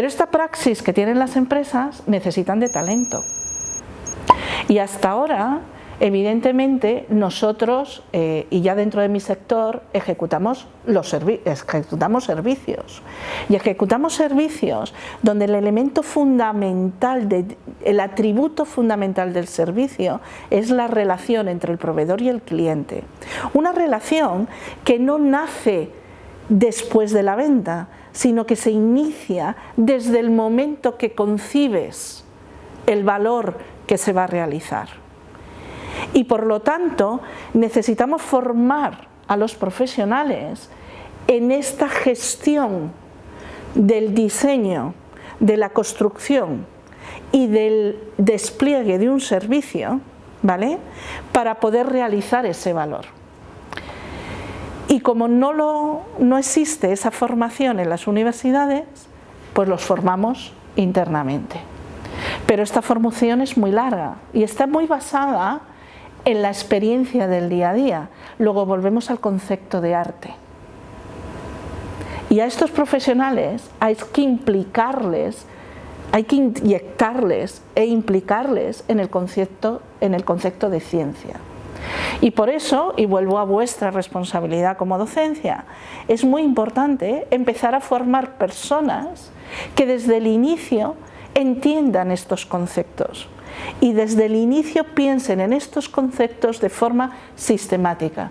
Pero esta praxis que tienen las empresas necesitan de talento. Y hasta ahora Evidentemente nosotros, eh, y ya dentro de mi sector, ejecutamos, los ejecutamos servicios. Y ejecutamos servicios donde el elemento fundamental, el atributo fundamental del servicio es la relación entre el proveedor y el cliente. Una relación que no nace después de la venta, sino que se inicia desde el momento que concibes el valor que se va a realizar y por lo tanto necesitamos formar a los profesionales en esta gestión del diseño, de la construcción y del despliegue de un servicio ¿vale? para poder realizar ese valor. Y como no, no existe esa formación en las universidades, pues los formamos internamente. Pero esta formación es muy larga y está muy basada en la experiencia del día a día. Luego volvemos al concepto de arte. Y a estos profesionales hay que implicarles, hay que inyectarles e implicarles en el concepto, en el concepto de ciencia. Y por eso, y vuelvo a vuestra responsabilidad como docencia, es muy importante empezar a formar personas que desde el inicio entiendan estos conceptos y desde el inicio piensen en estos conceptos de forma sistemática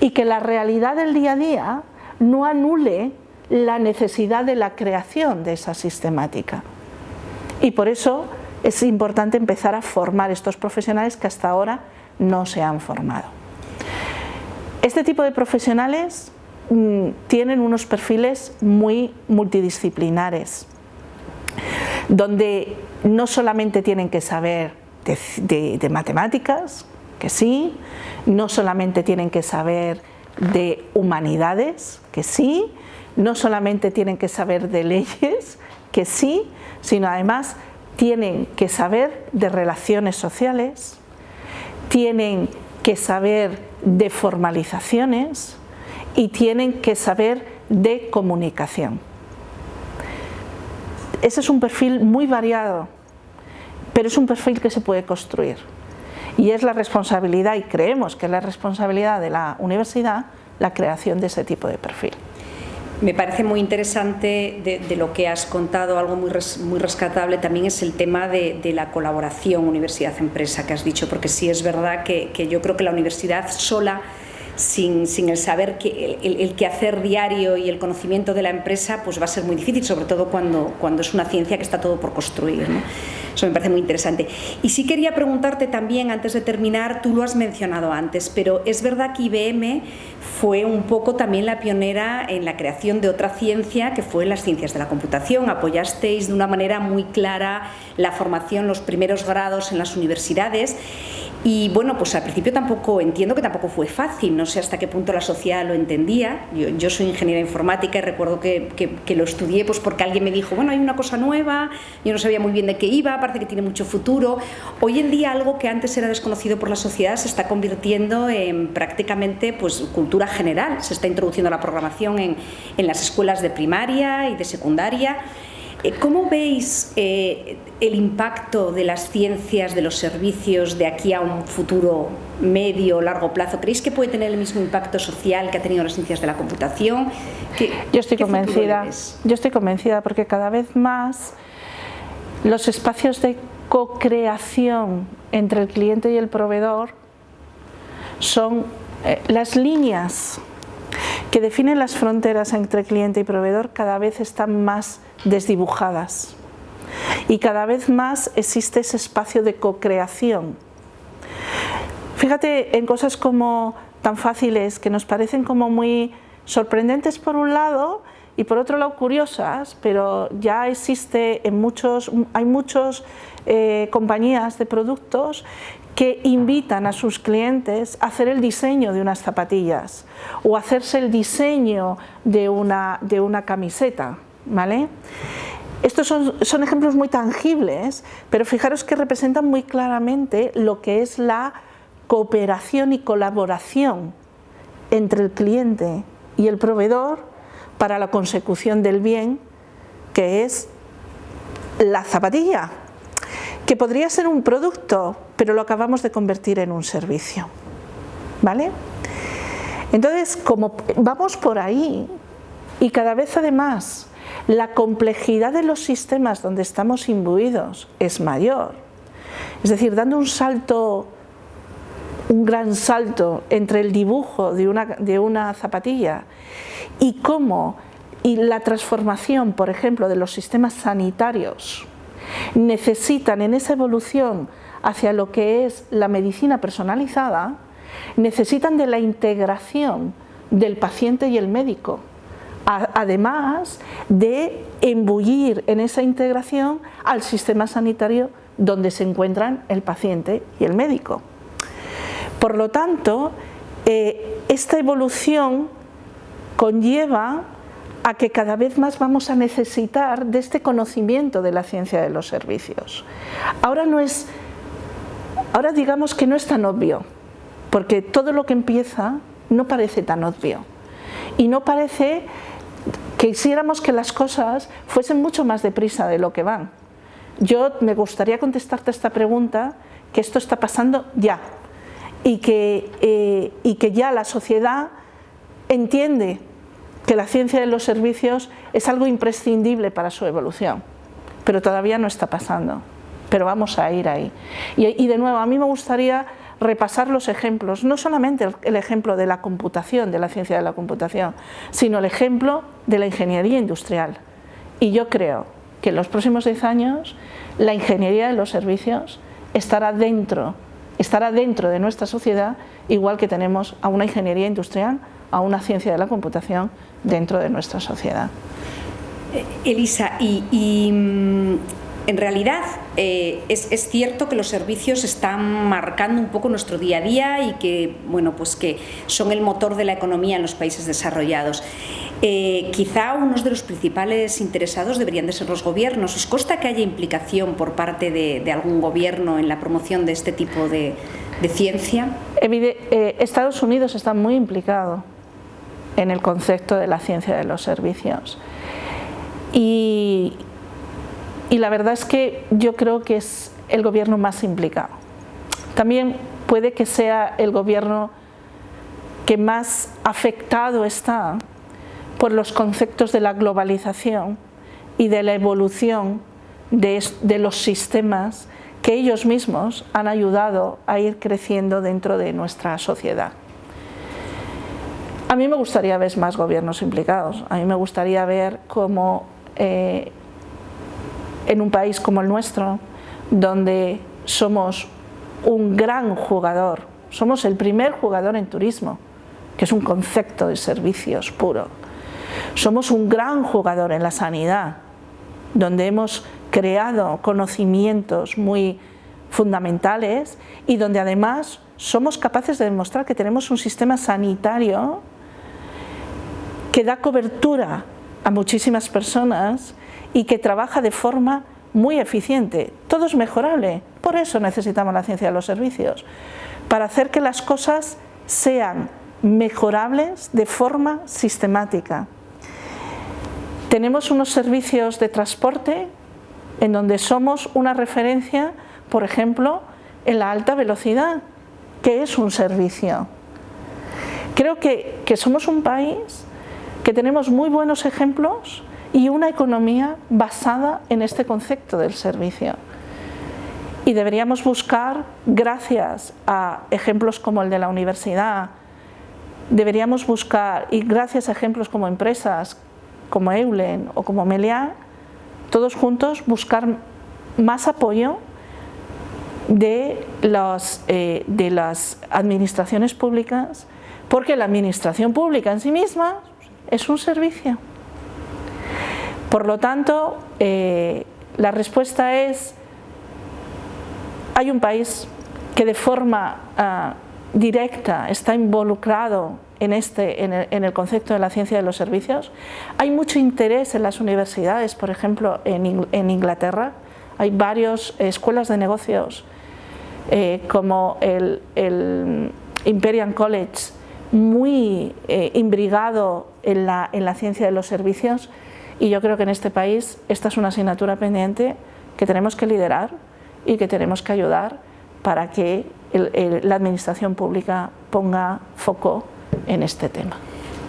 y que la realidad del día a día no anule la necesidad de la creación de esa sistemática. Y por eso es importante empezar a formar estos profesionales que hasta ahora no se han formado. Este tipo de profesionales mm, tienen unos perfiles muy multidisciplinares, donde no solamente tienen que saber de, matemáticas, que sí, no solamente tienen que saber de humanidades, que sí, no solamente tienen que saber de leyes, que sí, sino además tienen que saber de relaciones sociales, tienen que saber de formalizaciones y tienen que saber de comunicación. Ese es un perfil muy variado, pero es un perfil que se puede construir. Y es la responsabilidad, y creemos que es la responsabilidad de la universidad, la creación de ese tipo de perfil. Me parece muy interesante de, lo que has contado, algo muy, muy rescatable también es el tema de, la colaboración universidad-empresa que has dicho, porque sí es verdad que, yo creo que la universidad sola sin, el saber que el, el, quehacer diario y el conocimiento de la empresa pues va a ser muy difícil, sobre todo cuando, cuando es una ciencia que está todo por construir. Eso me parece muy interesante. Y sí quería preguntarte también, antes de terminar, tú lo has mencionado antes, pero es verdad que IBM fue un poco también la pionera en la creación de otra ciencia que fue las ciencias de la computación. Apoyasteis de una manera muy clara la formación, los primeros grados en las universidades y bueno, pues al principio tampoco, entiendo que tampoco fue fácil, no sé hasta qué punto la sociedad lo entendía. Yo, soy ingeniera informática y recuerdo que, que, lo estudié pues porque alguien me dijo, bueno, hay una cosa nueva, yo no sabía muy bien de qué iba, parece que tiene mucho futuro. Hoy en día algo que antes era desconocido por la sociedad se está convirtiendo en prácticamente pues, cultura general. Se está introduciendo la programación en, en las escuelas de primaria y de secundaria. Eh, ¿Cómo veis eh, el impacto de las ciencias, de los servicios de aquí a un futuro medio o largo plazo? ¿Creéis que puede tener el mismo impacto social que ha tenido las ciencias de la computación? yo estoy convencida, yo estoy convencida porque cada vez más los espacios de co-creación entre el cliente y el proveedor son eh, las líneas que definen las fronteras entre cliente y proveedor cada vez están más desdibujadas y cada vez más existe ese espacio de co-creación. Fíjate en cosas como tan fáciles que nos parecen como muy sorprendentes por un lado y por otro lado curiosas, pero ya existe en muchos, hay muchas eh, compañías de productos que invitan a sus clientes a hacer el diseño de unas zapatillas o hacerse el diseño de una, de una camiseta. ¿vale? Estos son, son, ejemplos muy tangibles, pero fijaros que representan muy claramente lo que es la cooperación y colaboración entre el cliente y el proveedor para la consecución del bien que es la zapatilla, que podría ser un producto, pero lo acabamos de convertir en un servicio. ¿Vale? Entonces, como vamos por ahí, y cada vez además la complejidad de los sistemas donde estamos imbuidos es mayor, es decir, dando un salto, un gran salto entre el dibujo de una, de una zapatilla y cómo y la transformación, por ejemplo, de los sistemas sanitarios necesitan en esa evolución hacia lo que es la medicina personalizada, necesitan de la integración del paciente y el médico, además de embullir en esa integración al sistema sanitario donde se encuentran el paciente y el médico. Por lo tanto, eh, esta evolución conlleva a que cada vez más vamos a necesitar de este conocimiento de la ciencia de los servicios. Ahora no es, ahora digamos que no es tan obvio, porque todo lo que empieza no parece tan obvio y no parece que hiciéramos que las cosas fuesen mucho más deprisa de lo que van. Yo me gustaría contestarte esta pregunta, que esto está pasando ya y que, eh, y que ya la sociedad entiende que la ciencia de los servicios es algo imprescindible para su evolución, pero todavía no está pasando, pero vamos a ir ahí. Y, de nuevo, a mí me gustaría repasar los ejemplos, no solamente el ejemplo de la computación, de la ciencia de la computación, sino el ejemplo de la ingeniería industrial. Y yo creo que en los próximos 10 años la ingeniería de los servicios estará dentro, estará dentro de nuestra sociedad, igual que tenemos a una ingeniería industrial, a una ciencia de la computación dentro de nuestra sociedad. Eh, Elisa, y, mm, en realidad eh, es, cierto que los servicios están marcando un poco nuestro día a día y que, bueno, pues que son el motor de la economía en los países desarrollados. Eh, quizá unos de los principales interesados deberían de ser los gobiernos. ¿Os consta que haya implicación por parte de, algún gobierno en la promoción de este tipo de, ciencia? Estados Unidos está muy implicado en el concepto de la ciencia de los servicios. Y, la verdad es que yo creo que es el gobierno más implicado. También puede que sea el gobierno que más afectado está por los conceptos de la globalización y de la evolución de, los sistemas que ellos mismos han ayudado a ir creciendo dentro de nuestra sociedad. A mí me gustaría ver más gobiernos implicados, a mí me gustaría ver cómo eh, en un país como el nuestro, donde somos un gran jugador, somos el primer jugador en turismo, que es un concepto de servicios puro. Somos un gran jugador en la sanidad, donde hemos creado conocimientos muy fundamentales y donde además somos capaces de demostrar que tenemos un sistema sanitario que da cobertura a muchísimas personas y que trabaja de forma muy eficiente. Todo es mejorable, por eso necesitamos la ciencia de los servicios, para hacer que las cosas sean mejorables de forma sistemática. Tenemos unos servicios de transporte en donde somos una referencia, por ejemplo, en la alta velocidad, que es un servicio. Creo que, que somos un país que tenemos muy buenos ejemplos y una economía basada en este concepto del servicio. Y deberíamos buscar, gracias a ejemplos como el de la universidad, deberíamos buscar, y gracias a ejemplos como empresas, como Eulen o como Meliá, todos juntos buscar más apoyo de, eh, de las administraciones públicas, porque la administración pública en sí misma es un servicio. Por lo tanto, eh, la respuesta es, hay un país que de forma ah, directa está involucrado en, este, en el, concepto de la ciencia de los servicios. Hay mucho interés en las universidades, por ejemplo, en, Inglaterra. Hay varias escuelas de negocios eh, como el, el Imperial College muy eh, imbrigado en la, ciencia de los servicios y yo creo que en este país esta es una asignatura pendiente que tenemos que liderar y que tenemos que ayudar para que la administración pública ponga foco en este tema.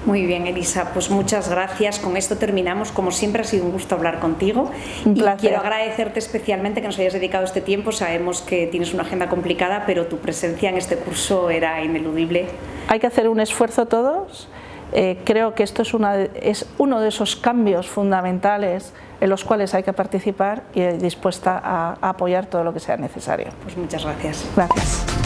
Muy bien, Elisa, pues muchas gracias. Con esto terminamos. Como siempre ha sido un gusto hablar contigo. Un y quiero agradecerte especialmente que nos hayas dedicado este tiempo. Sabemos que tienes una agenda complicada, pero tu presencia en este curso era ineludible. Hay que hacer un esfuerzo todos. Eh, creo que esto es, una, es uno de esos cambios fundamentales en los cuales hay que participar y dispuesta a, a apoyar todo lo que sea necesario. Pues muchas gracias. Gracias.